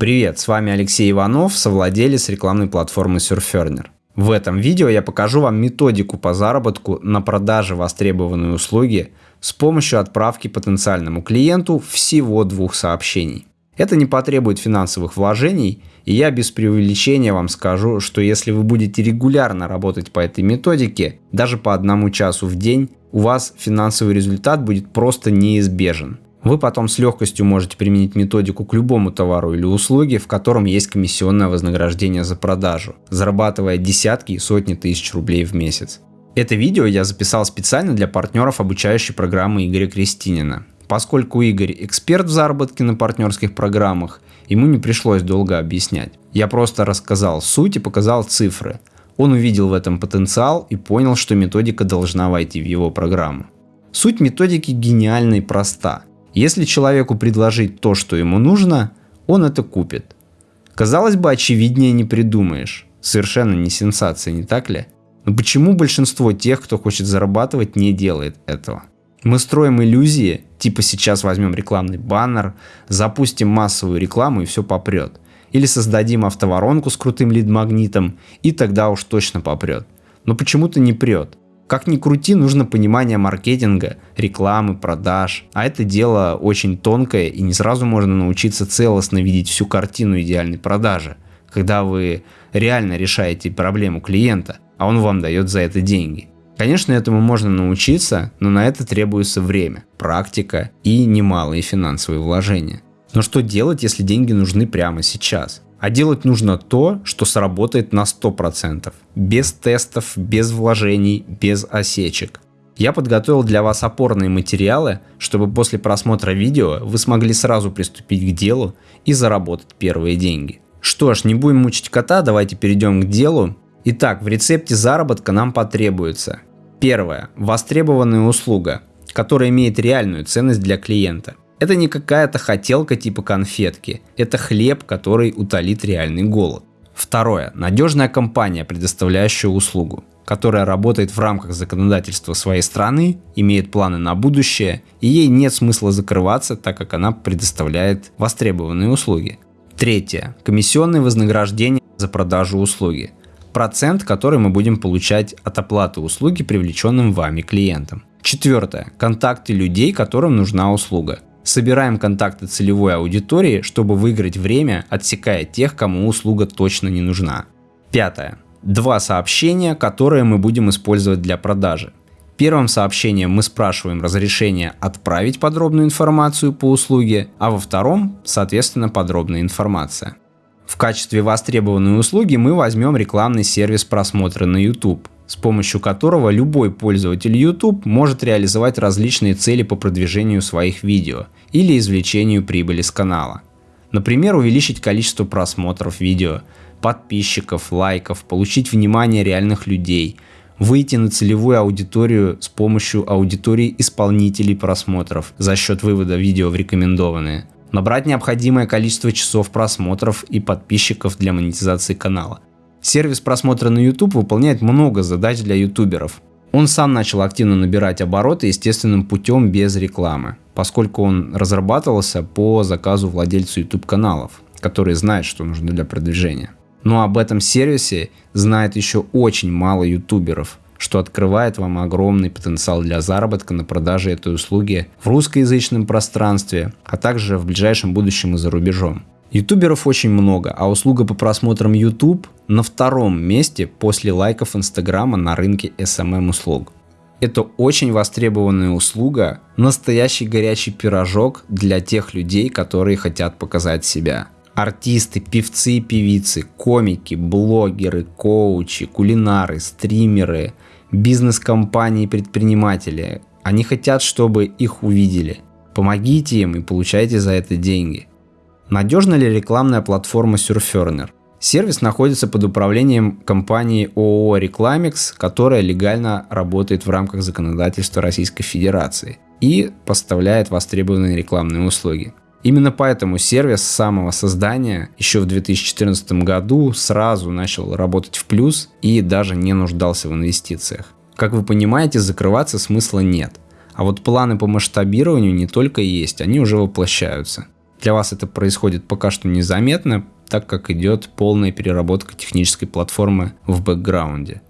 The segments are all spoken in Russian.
Привет, с вами Алексей Иванов, совладелец рекламной платформы Surferner. В этом видео я покажу вам методику по заработку на продаже востребованной услуги с помощью отправки потенциальному клиенту всего двух сообщений. Это не потребует финансовых вложений, и я без преувеличения вам скажу, что если вы будете регулярно работать по этой методике, даже по одному часу в день, у вас финансовый результат будет просто неизбежен. Вы потом с легкостью можете применить методику к любому товару или услуге, в котором есть комиссионное вознаграждение за продажу, зарабатывая десятки и сотни тысяч рублей в месяц. Это видео я записал специально для партнеров обучающей программы Игоря Крестинина. Поскольку Игорь эксперт в заработке на партнерских программах, ему не пришлось долго объяснять. Я просто рассказал суть и показал цифры. Он увидел в этом потенциал и понял, что методика должна войти в его программу. Суть методики гениальна и проста – если человеку предложить то, что ему нужно, он это купит. Казалось бы, очевиднее не придумаешь. Совершенно не сенсация, не так ли? Но почему большинство тех, кто хочет зарабатывать, не делает этого? Мы строим иллюзии, типа сейчас возьмем рекламный баннер, запустим массовую рекламу и все попрет. Или создадим автоворонку с крутым лид-магнитом, и тогда уж точно попрет. Но почему-то не прет. Как ни крути, нужно понимание маркетинга, рекламы, продаж. А это дело очень тонкое и не сразу можно научиться целостно видеть всю картину идеальной продажи. Когда вы реально решаете проблему клиента, а он вам дает за это деньги. Конечно, этому можно научиться, но на это требуется время, практика и немалые финансовые вложения. Но что делать, если деньги нужны прямо сейчас? А делать нужно то, что сработает на 100%. Без тестов, без вложений, без осечек. Я подготовил для вас опорные материалы, чтобы после просмотра видео вы смогли сразу приступить к делу и заработать первые деньги. Что ж, не будем мучить кота, давайте перейдем к делу. Итак, в рецепте заработка нам потребуется Первое. Востребованная услуга, которая имеет реальную ценность для клиента. Это не какая-то хотелка типа конфетки, это хлеб, который утолит реальный голод. Второе. Надежная компания, предоставляющая услугу, которая работает в рамках законодательства своей страны, имеет планы на будущее, и ей нет смысла закрываться, так как она предоставляет востребованные услуги. Третье. Комиссионные вознаграждения за продажу услуги. Процент, который мы будем получать от оплаты услуги привлеченным вами клиентам. Четвертое. Контакты людей, которым нужна услуга. Собираем контакты целевой аудитории, чтобы выиграть время, отсекая тех, кому услуга точно не нужна. Пятое. Два сообщения, которые мы будем использовать для продажи. Первым сообщением мы спрашиваем разрешение отправить подробную информацию по услуге, а во втором, соответственно, подробная информация. В качестве востребованной услуги мы возьмем рекламный сервис просмотра на YouTube с помощью которого любой пользователь YouTube может реализовать различные цели по продвижению своих видео или извлечению прибыли с канала. Например, увеличить количество просмотров видео, подписчиков, лайков, получить внимание реальных людей, выйти на целевую аудиторию с помощью аудитории исполнителей просмотров за счет вывода видео в рекомендованные, набрать необходимое количество часов просмотров и подписчиков для монетизации канала, Сервис просмотра на YouTube выполняет много задач для ютуберов. Он сам начал активно набирать обороты естественным путем без рекламы, поскольку он разрабатывался по заказу владельцу YouTube каналов, который знает, что нужно для продвижения. Но об этом сервисе знает еще очень мало ютуберов, что открывает вам огромный потенциал для заработка на продаже этой услуги в русскоязычном пространстве, а также в ближайшем будущем и за рубежом. Ютуберов очень много, а услуга по просмотрам YouTube на втором месте после лайков Инстаграма на рынке SMM услуг. Это очень востребованная услуга, настоящий горячий пирожок для тех людей, которые хотят показать себя. Артисты, певцы и певицы, комики, блогеры, коучи, кулинары, стримеры, бизнес-компании и предприниматели. Они хотят, чтобы их увидели. Помогите им и получайте за это деньги. Надежна ли рекламная платформа Surferner? Сервис находится под управлением компании ООО «Рекламикс», которая легально работает в рамках законодательства Российской Федерации и поставляет востребованные рекламные услуги. Именно поэтому сервис с самого создания еще в 2014 году сразу начал работать в плюс и даже не нуждался в инвестициях. Как вы понимаете, закрываться смысла нет. А вот планы по масштабированию не только есть, они уже воплощаются. Для вас это происходит пока что незаметно, так как идет полная переработка технической платформы в бэкграунде.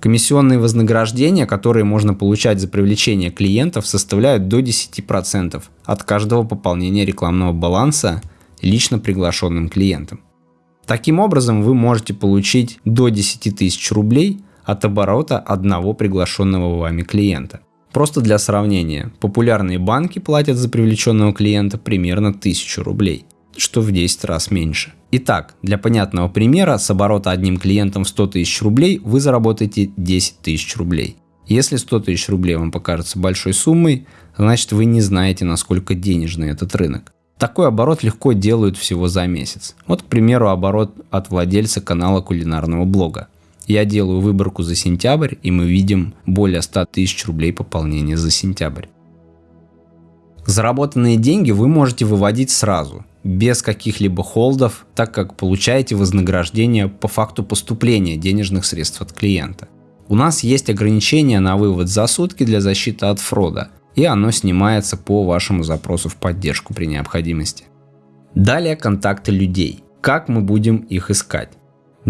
Комиссионные вознаграждения, которые можно получать за привлечение клиентов, составляют до 10% от каждого пополнения рекламного баланса лично приглашенным клиентам. Таким образом, вы можете получить до 10 тысяч рублей от оборота одного приглашенного вами клиента. Просто для сравнения, популярные банки платят за привлеченного клиента примерно 1000 рублей, что в 10 раз меньше. Итак, для понятного примера, с оборота одним клиентом в 100 тысяч рублей вы заработаете 10 тысяч рублей. Если 100 тысяч рублей вам покажется большой суммой, значит вы не знаете, насколько денежный этот рынок. Такой оборот легко делают всего за месяц. Вот, к примеру, оборот от владельца канала кулинарного блога. Я делаю выборку за сентябрь, и мы видим более 100 тысяч рублей пополнения за сентябрь. Заработанные деньги вы можете выводить сразу, без каких-либо холдов, так как получаете вознаграждение по факту поступления денежных средств от клиента. У нас есть ограничение на вывод за сутки для защиты от фрода, и оно снимается по вашему запросу в поддержку при необходимости. Далее контакты людей. Как мы будем их искать?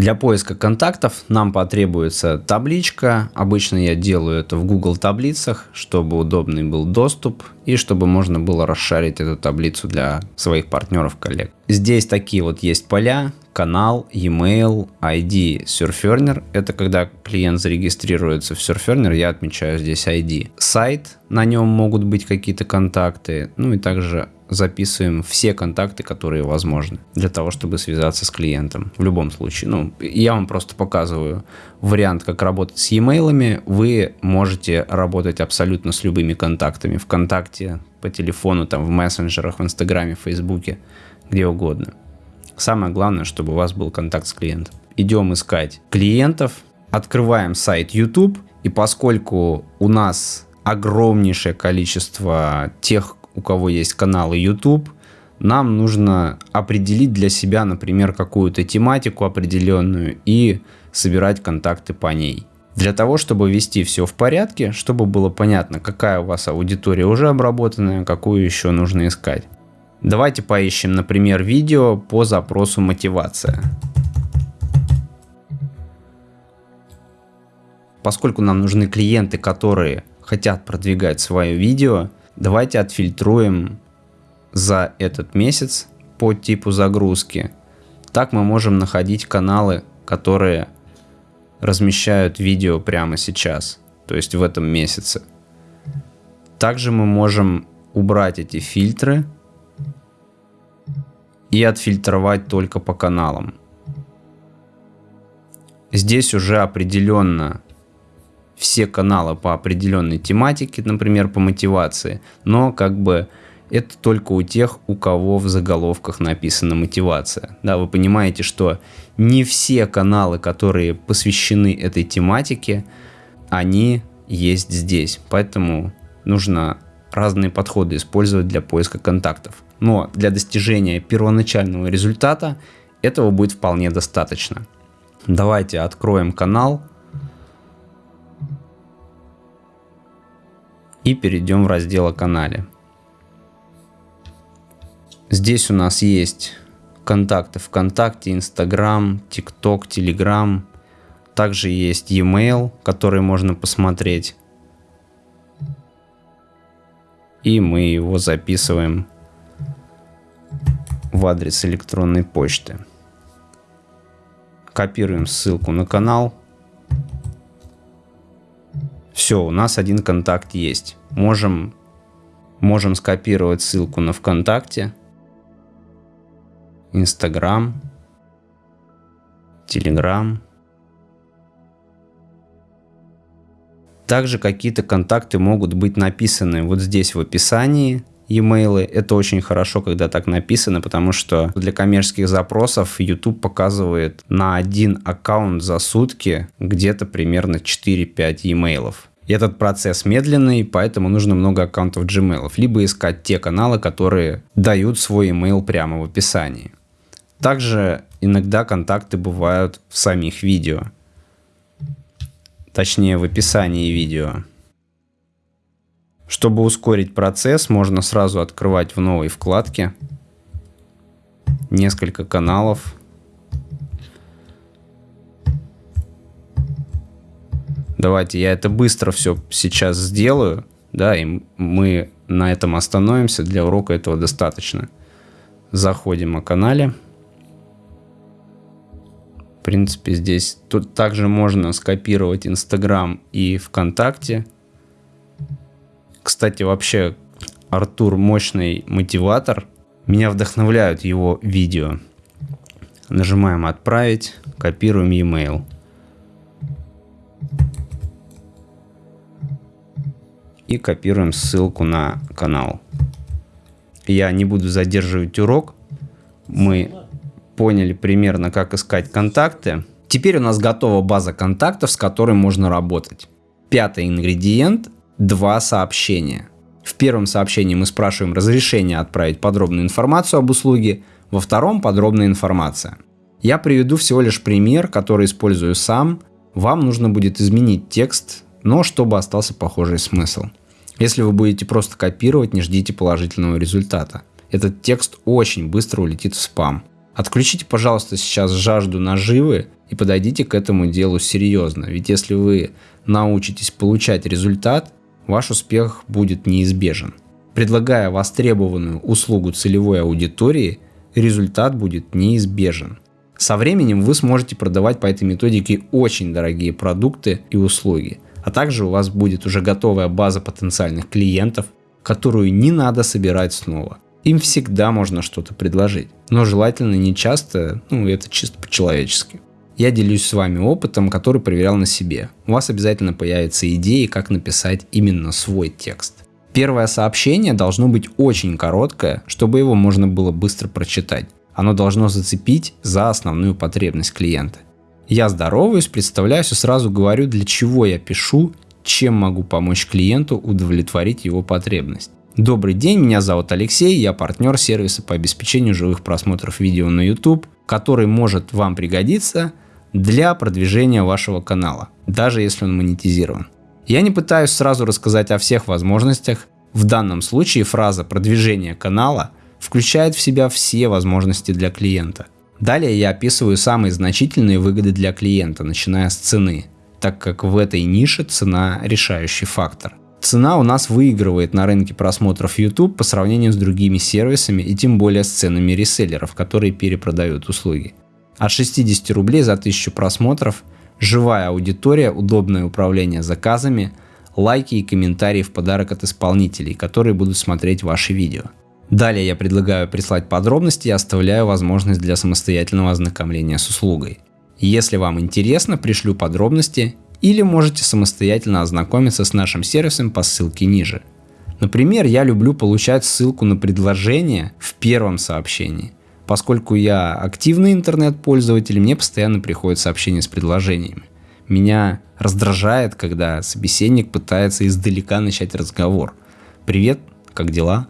Для поиска контактов нам потребуется табличка. Обычно я делаю это в Google таблицах, чтобы удобный был доступ и чтобы можно было расшарить эту таблицу для своих партнеров, коллег. Здесь такие вот есть поля, канал, e-mail, ID, Surferner. Это когда клиент зарегистрируется в Surferner, я отмечаю здесь ID. Сайт, на нем могут быть какие-то контакты, ну и также записываем все контакты, которые возможны для того, чтобы связаться с клиентом. В любом случае. Ну, я вам просто показываю вариант, как работать с e-mail. Вы можете работать абсолютно с любыми контактами. Вконтакте, по телефону, там, в мессенджерах, в Инстаграме, в Фейсбуке, где угодно. Самое главное, чтобы у вас был контакт с клиентом. Идем искать клиентов, открываем сайт YouTube, и поскольку у нас огромнейшее количество тех, у кого есть каналы YouTube, нам нужно определить для себя, например, какую-то тематику определенную и собирать контакты по ней. Для того, чтобы вести все в порядке, чтобы было понятно, какая у вас аудитория уже обработанная, какую еще нужно искать. Давайте поищем, например, видео по запросу мотивация. Поскольку нам нужны клиенты, которые хотят продвигать свое видео, Давайте отфильтруем за этот месяц по типу загрузки. Так мы можем находить каналы, которые размещают видео прямо сейчас, то есть в этом месяце. Также мы можем убрать эти фильтры и отфильтровать только по каналам. Здесь уже определенно все каналы по определенной тематике, например, по мотивации, но как бы это только у тех, у кого в заголовках написана мотивация. Да, вы понимаете, что не все каналы, которые посвящены этой тематике, они есть здесь. Поэтому нужно разные подходы использовать для поиска контактов. Но для достижения первоначального результата этого будет вполне достаточно. Давайте откроем канал и перейдем в раздел о канале. Здесь у нас есть контакты ВКонтакте, Инстаграм, ТикТок, Телеграм. Также есть e-mail, который можно посмотреть. И мы его записываем в адрес электронной почты. Копируем ссылку на канал все, у нас один контакт есть. Можем, можем скопировать ссылку на ВКонтакте, Инстаграм, Телеграм. Также какие-то контакты могут быть написаны вот здесь в описании e-mail. Это очень хорошо, когда так написано, потому что для коммерческих запросов YouTube показывает на один аккаунт за сутки где-то примерно 4-5 e-mail. Этот процесс медленный, поэтому нужно много аккаунтов Gmail, либо искать те каналы, которые дают свой email прямо в описании. Также иногда контакты бывают в самих видео, точнее в описании видео. Чтобы ускорить процесс, можно сразу открывать в новой вкладке несколько каналов. Давайте я это быстро все сейчас сделаю, да, и мы на этом остановимся. Для урока этого достаточно. Заходим о канале. В принципе, здесь тут также можно скопировать Инстаграм и ВКонтакте. Кстати, вообще Артур мощный мотиватор. Меня вдохновляют его видео. Нажимаем «Отправить», копируем e-mail. И копируем ссылку на канал. Я не буду задерживать урок. Мы поняли примерно, как искать контакты. Теперь у нас готова база контактов, с которой можно работать. Пятый ингредиент – два сообщения. В первом сообщении мы спрашиваем разрешение отправить подробную информацию об услуге, во втором подробная информация. Я приведу всего лишь пример, который использую сам. Вам нужно будет изменить текст, но чтобы остался похожий смысл. Если вы будете просто копировать, не ждите положительного результата. Этот текст очень быстро улетит в спам. Отключите, пожалуйста, сейчас жажду наживы и подойдите к этому делу серьезно. Ведь если вы научитесь получать результат, ваш успех будет неизбежен. Предлагая востребованную услугу целевой аудитории, результат будет неизбежен. Со временем вы сможете продавать по этой методике очень дорогие продукты и услуги, а также у вас будет уже готовая база потенциальных клиентов, которую не надо собирать снова. Им всегда можно что-то предложить, но желательно не часто, ну это чисто по-человечески. Я делюсь с вами опытом, который проверял на себе. У вас обязательно появятся идеи, как написать именно свой текст. Первое сообщение должно быть очень короткое, чтобы его можно было быстро прочитать. Оно должно зацепить за основную потребность клиента. Я здороваюсь, представляюсь и сразу говорю, для чего я пишу, чем могу помочь клиенту удовлетворить его потребность. Добрый день, меня зовут Алексей, я партнер сервиса по обеспечению живых просмотров видео на YouTube, который может вам пригодиться для продвижения вашего канала, даже если он монетизирован. Я не пытаюсь сразу рассказать о всех возможностях. В данном случае фраза продвижение канала включает в себя все возможности для клиента. Далее я описываю самые значительные выгоды для клиента, начиная с цены, так как в этой нише цена решающий фактор. Цена у нас выигрывает на рынке просмотров YouTube по сравнению с другими сервисами и тем более с ценами реселлеров, которые перепродают услуги. От 60 рублей за 1000 просмотров, живая аудитория, удобное управление заказами, лайки и комментарии в подарок от исполнителей, которые будут смотреть ваши видео. Далее я предлагаю прислать подробности и оставляю возможность для самостоятельного ознакомления с услугой. Если вам интересно, пришлю подробности или можете самостоятельно ознакомиться с нашим сервисом по ссылке ниже. Например, я люблю получать ссылку на предложение в первом сообщении. Поскольку я активный интернет-пользователь, мне постоянно приходят сообщения с предложениями. Меня раздражает, когда собеседник пытается издалека начать разговор. «Привет, как дела?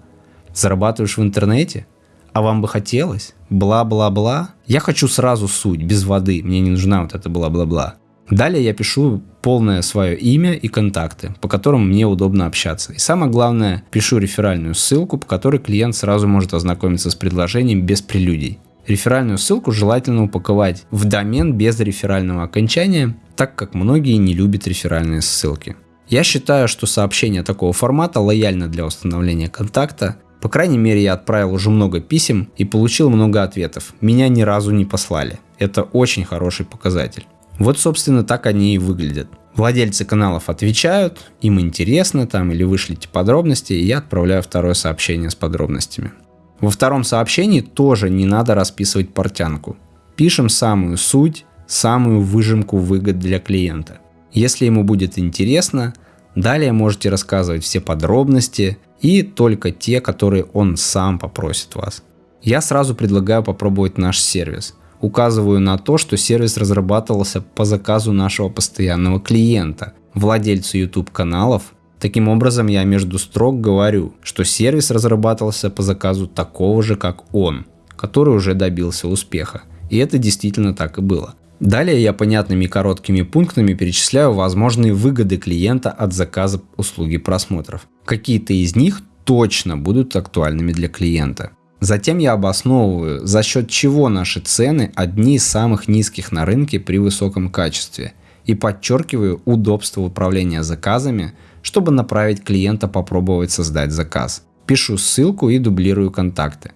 Зарабатываешь в интернете? А вам бы хотелось? Бла-бла-бла?» Я хочу сразу суть, без воды, мне не нужна вот эта бла-бла-бла. Далее я пишу полное свое имя и контакты, по которым мне удобно общаться. И самое главное, пишу реферальную ссылку, по которой клиент сразу может ознакомиться с предложением без прелюдий. Реферальную ссылку желательно упаковать в домен без реферального окончания, так как многие не любят реферальные ссылки. Я считаю, что сообщение такого формата лояльно для установления контакта. По крайней мере, я отправил уже много писем и получил много ответов. Меня ни разу не послали. Это очень хороший показатель. Вот, собственно, так они и выглядят. Владельцы каналов отвечают, им интересно там или вышлите подробности, и я отправляю второе сообщение с подробностями. Во втором сообщении тоже не надо расписывать портянку. Пишем самую суть, самую выжимку выгод для клиента. Если ему будет интересно, далее можете рассказывать все подробности и только те, которые он сам попросит вас. Я сразу предлагаю попробовать наш сервис – указываю на то, что сервис разрабатывался по заказу нашего постоянного клиента, владельцу YouTube каналов. Таким образом, я между строк говорю, что сервис разрабатывался по заказу такого же, как он, который уже добился успеха. И это действительно так и было. Далее я понятными короткими пунктами перечисляю возможные выгоды клиента от заказа услуги просмотров. Какие-то из них точно будут актуальными для клиента. Затем я обосновываю, за счет чего наши цены одни из самых низких на рынке при высоком качестве. И подчеркиваю удобство управления заказами, чтобы направить клиента попробовать создать заказ. Пишу ссылку и дублирую контакты.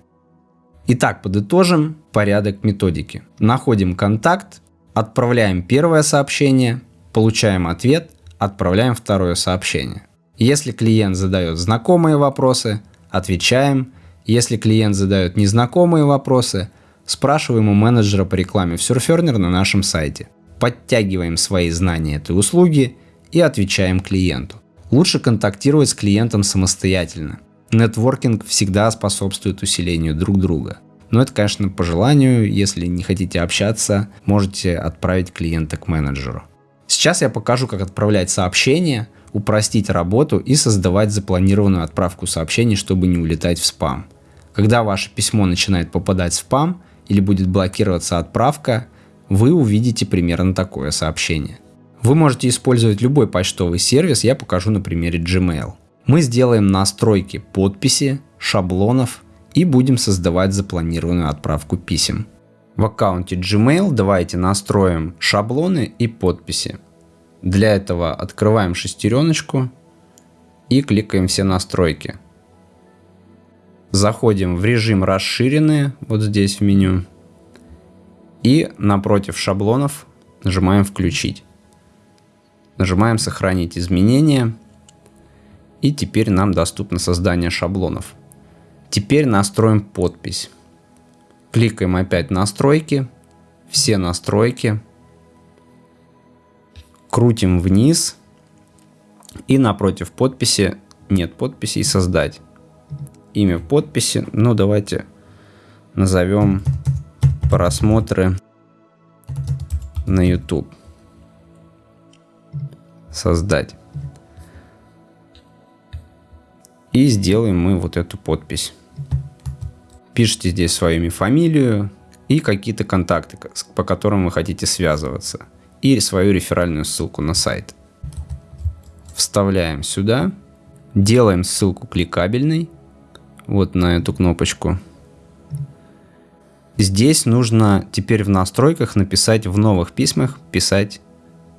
Итак, подытожим порядок методики. Находим контакт, отправляем первое сообщение, получаем ответ, отправляем второе сообщение. Если клиент задает знакомые вопросы, отвечаем – если клиент задает незнакомые вопросы, спрашиваем у менеджера по рекламе в Surferner на нашем сайте. Подтягиваем свои знания этой услуги и отвечаем клиенту. Лучше контактировать с клиентом самостоятельно. Нетворкинг всегда способствует усилению друг друга. Но это, конечно, по желанию. Если не хотите общаться, можете отправить клиента к менеджеру. Сейчас я покажу, как отправлять сообщения, упростить работу и создавать запланированную отправку сообщений, чтобы не улетать в спам. Когда ваше письмо начинает попадать в спам или будет блокироваться отправка, вы увидите примерно такое сообщение. Вы можете использовать любой почтовый сервис, я покажу на примере Gmail. Мы сделаем настройки подписи, шаблонов и будем создавать запланированную отправку писем. В аккаунте Gmail давайте настроим шаблоны и подписи. Для этого открываем шестереночку и кликаем все настройки. Заходим в режим расширенные, вот здесь в меню. И напротив шаблонов нажимаем включить. Нажимаем сохранить изменения. И теперь нам доступно создание шаблонов. Теперь настроим подпись. Кликаем опять настройки. Все настройки. Крутим вниз. И напротив подписи нет подписи и создать имя подписи. Ну, давайте назовем просмотры на YouTube. Создать. И сделаем мы вот эту подпись. Пишите здесь свою имя, фамилию и какие-то контакты, по которым вы хотите связываться. И свою реферальную ссылку на сайт. Вставляем сюда. Делаем ссылку кликабельной вот на эту кнопочку. Здесь нужно теперь в настройках написать в новых письмах, писать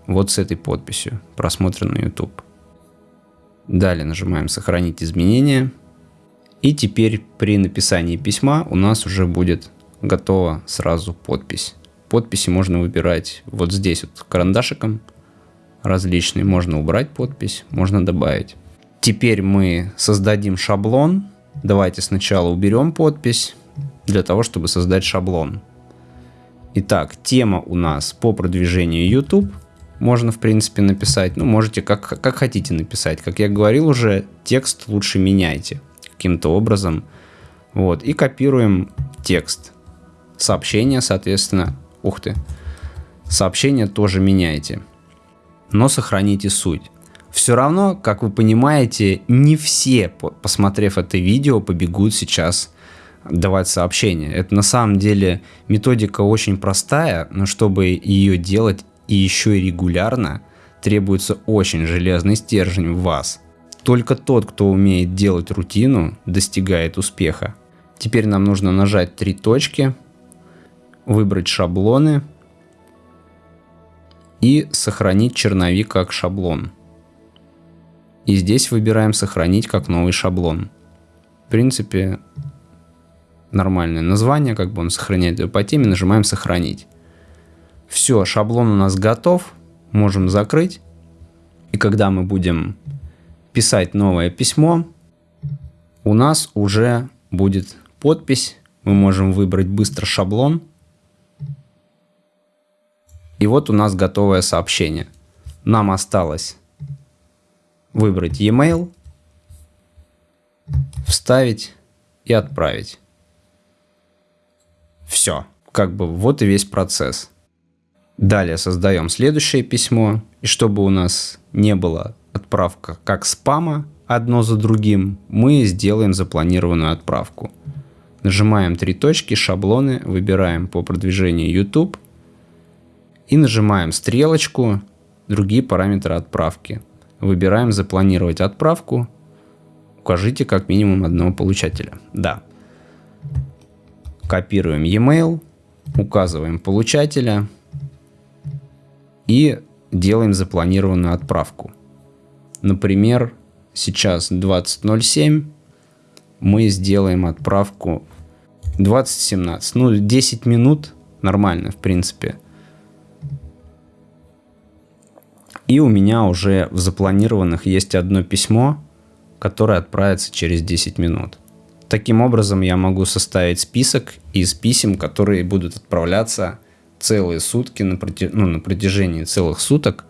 вот с этой подписью «Просмотр на YouTube». Далее нажимаем «Сохранить изменения». И теперь при написании письма у нас уже будет готова сразу подпись. Подписи можно выбирать вот здесь вот карандашиком различные. Можно убрать подпись, можно добавить. Теперь мы создадим шаблон Давайте сначала уберем подпись для того, чтобы создать шаблон. Итак, тема у нас по продвижению YouTube. Можно, в принципе, написать. Ну, можете как, как хотите написать. Как я говорил уже, текст лучше меняйте каким-то образом. Вот. И копируем текст. Сообщение, соответственно. Ух ты. Сообщение тоже меняйте. Но сохраните суть. Все равно, как вы понимаете, не все, посмотрев это видео, побегут сейчас давать сообщения. Это на самом деле методика очень простая, но чтобы ее делать и еще и регулярно, требуется очень железный стержень в вас. Только тот, кто умеет делать рутину, достигает успеха. Теперь нам нужно нажать три точки, выбрать шаблоны и сохранить черновик как шаблон. И здесь выбираем сохранить как новый шаблон. В принципе, нормальное название, как бы он сохраняет его по теме, нажимаем сохранить. Все, шаблон у нас готов, можем закрыть. И когда мы будем писать новое письмо, у нас уже будет подпись. Мы можем выбрать быстро шаблон. И вот у нас готовое сообщение. Нам осталось выбрать e-mail, вставить и отправить. Все, как бы вот и весь процесс. Далее создаем следующее письмо, и чтобы у нас не было отправка как спама одно за другим, мы сделаем запланированную отправку. Нажимаем три точки, шаблоны, выбираем по продвижению YouTube и нажимаем стрелочку, другие параметры отправки. Выбираем «Запланировать отправку». Укажите как минимум одного получателя. Да. Копируем e-mail, указываем получателя и делаем запланированную отправку. Например, сейчас 20.07, мы сделаем отправку 20.17. Ну, 10 минут нормально, в принципе. И у меня уже в запланированных есть одно письмо, которое отправится через 10 минут. Таким образом, я могу составить список из писем, которые будут отправляться целые сутки на, протяж... ну, на протяжении целых суток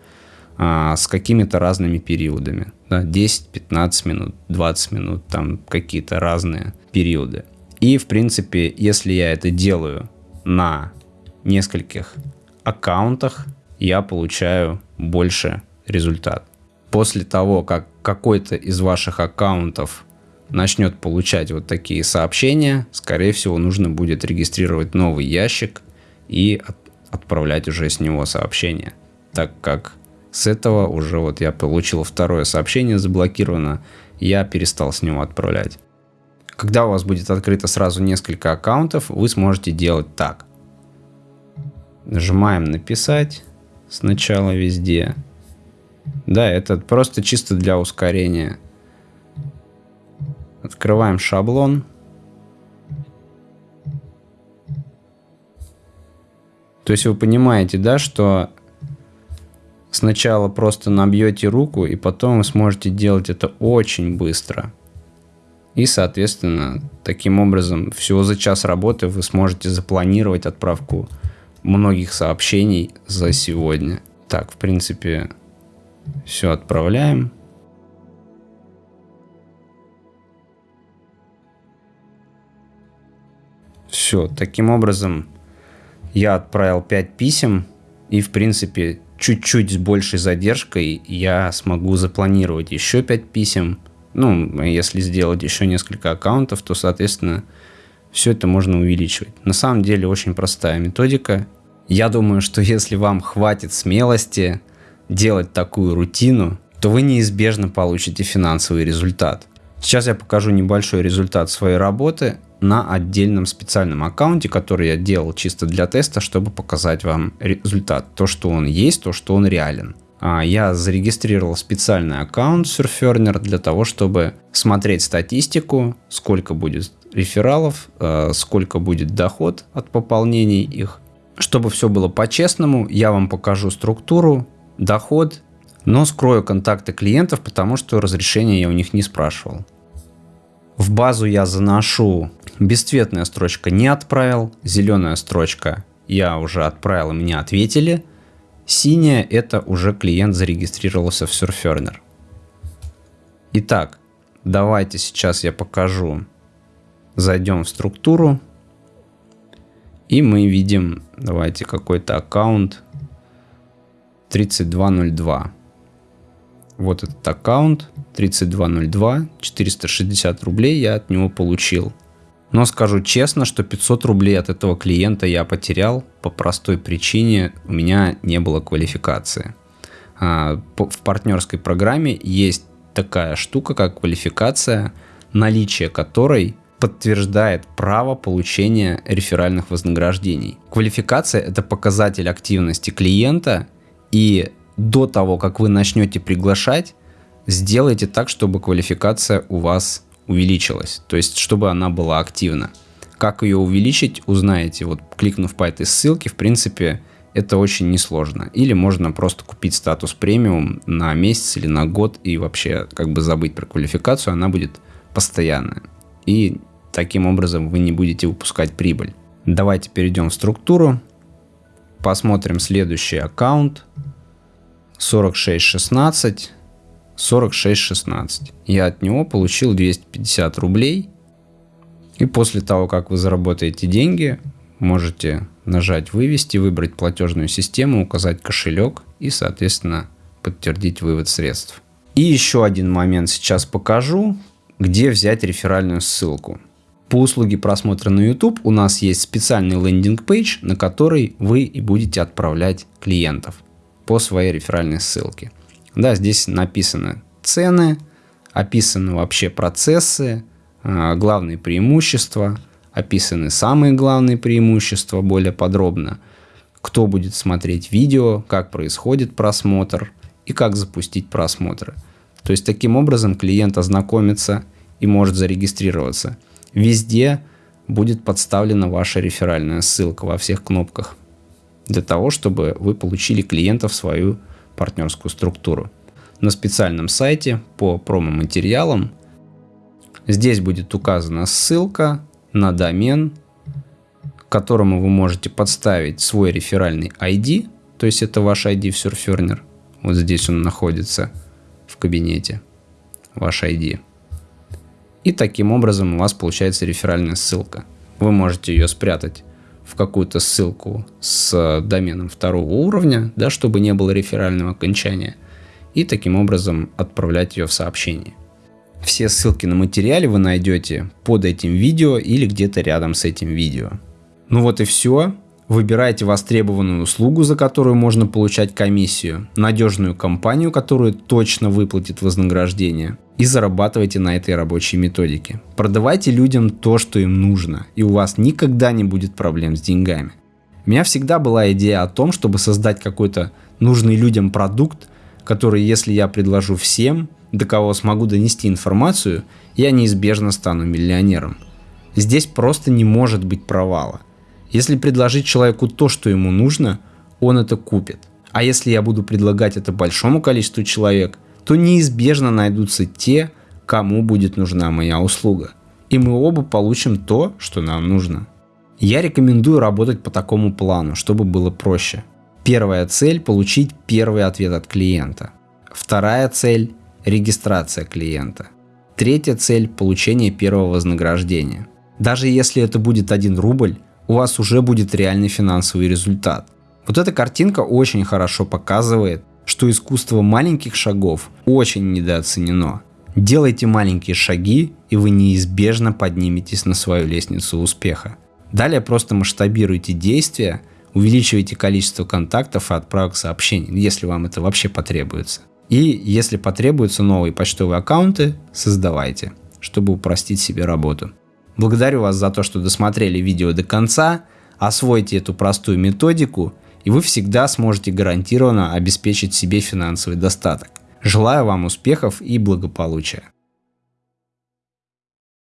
а, с какими-то разными периодами. Да, 10, 15 минут, 20 минут, там какие-то разные периоды. И, в принципе, если я это делаю на нескольких аккаунтах, я получаю больше результат. После того, как какой-то из ваших аккаунтов начнет получать вот такие сообщения, скорее всего, нужно будет регистрировать новый ящик и от, отправлять уже с него сообщения, так как с этого уже вот я получил второе сообщение заблокировано, я перестал с него отправлять. Когда у вас будет открыто сразу несколько аккаунтов, вы сможете делать так. Нажимаем «Написать» сначала везде. Да, это просто чисто для ускорения. Открываем шаблон. То есть вы понимаете, да, что сначала просто набьете руку, и потом вы сможете делать это очень быстро. И, соответственно, таким образом, всего за час работы вы сможете запланировать отправку многих сообщений за сегодня. Так, в принципе, все отправляем. Все, таким образом я отправил 5 писем, и в принципе чуть-чуть с большей задержкой я смогу запланировать еще 5 писем, ну, если сделать еще несколько аккаунтов, то, соответственно, все это можно увеличивать. На самом деле очень простая методика. Я думаю, что если вам хватит смелости делать такую рутину, то вы неизбежно получите финансовый результат. Сейчас я покажу небольшой результат своей работы на отдельном специальном аккаунте, который я делал чисто для теста, чтобы показать вам результат. То, что он есть, то, что он реален. А, я зарегистрировал специальный аккаунт Surferner для того, чтобы смотреть статистику, сколько будет рефералов, а, сколько будет доход от пополнений их. Чтобы все было по-честному, я вам покажу структуру, доход, но скрою контакты клиентов, потому что разрешения я у них не спрашивал. В базу я заношу бесцветная строчка не отправил, зеленая строчка я уже отправил мне ответили – Синяя – это уже клиент зарегистрировался в Surferner. Итак, давайте сейчас я покажу. Зайдем в структуру. И мы видим, давайте какой-то аккаунт 3202. Вот этот аккаунт 3202, 460 рублей я от него получил. Но скажу честно, что 500 рублей от этого клиента я потерял по простой причине, у меня не было квалификации. А, в партнерской программе есть такая штука, как квалификация, наличие которой подтверждает право получения реферальных вознаграждений. Квалификация – это показатель активности клиента, и до того, как вы начнете приглашать, сделайте так, чтобы квалификация у вас увеличилась, то есть чтобы она была активна. Как ее увеличить, узнаете, вот кликнув по этой ссылке, в принципе, это очень несложно. Или можно просто купить статус премиум на месяц или на год и вообще как бы забыть про квалификацию, она будет постоянная. И таким образом вы не будете выпускать прибыль. Давайте перейдем в структуру, посмотрим следующий аккаунт 4616 46.16. Я от него получил 250 рублей. И после того, как вы заработаете деньги, можете нажать «Вывести», выбрать платежную систему, указать кошелек и, соответственно, подтвердить вывод средств. И еще один момент сейчас покажу, где взять реферальную ссылку. По услуге просмотра на YouTube у нас есть специальный лендинг-пейдж, на который вы и будете отправлять клиентов по своей реферальной ссылке. Да, здесь написаны цены, описаны вообще процессы, а, главные преимущества, описаны самые главные преимущества более подробно, кто будет смотреть видео, как происходит просмотр и как запустить просмотры. То есть таким образом клиент ознакомится и может зарегистрироваться. Везде будет подставлена ваша реферальная ссылка во всех кнопках для того, чтобы вы получили клиента в свою партнерскую структуру. На специальном сайте по промо-материалам здесь будет указана ссылка на домен, которому вы можете подставить свой реферальный ID, то есть это ваш ID в Surferner. Вот здесь он находится в кабинете, ваш ID. И таким образом у вас получается реферальная ссылка. Вы можете ее спрятать в какую-то ссылку с доменом второго уровня, да, чтобы не было реферального окончания, и таким образом отправлять ее в сообщение. Все ссылки на материале вы найдете под этим видео или где-то рядом с этим видео. Ну вот и все. Выбирайте востребованную услугу, за которую можно получать комиссию, надежную компанию, которая точно выплатит вознаграждение, и зарабатывайте на этой рабочей методике. Продавайте людям то, что им нужно, и у вас никогда не будет проблем с деньгами. У меня всегда была идея о том, чтобы создать какой-то нужный людям продукт, который, если я предложу всем, до кого смогу донести информацию, я неизбежно стану миллионером. Здесь просто не может быть провала. Если предложить человеку то, что ему нужно, он это купит. А если я буду предлагать это большому количеству человек, то неизбежно найдутся те, кому будет нужна моя услуга. И мы оба получим то, что нам нужно. Я рекомендую работать по такому плану, чтобы было проще. Первая цель – получить первый ответ от клиента. Вторая цель – регистрация клиента. Третья цель – получение первого вознаграждения. Даже если это будет 1 рубль, у вас уже будет реальный финансовый результат. Вот эта картинка очень хорошо показывает, что искусство маленьких шагов очень недооценено. Делайте маленькие шаги, и вы неизбежно подниметесь на свою лестницу успеха. Далее просто масштабируйте действия, увеличивайте количество контактов и отправок сообщений, если вам это вообще потребуется. И если потребуются новые почтовые аккаунты, создавайте, чтобы упростить себе работу. Благодарю вас за то, что досмотрели видео до конца. Освойте эту простую методику, и вы всегда сможете гарантированно обеспечить себе финансовый достаток. Желаю вам успехов и благополучия.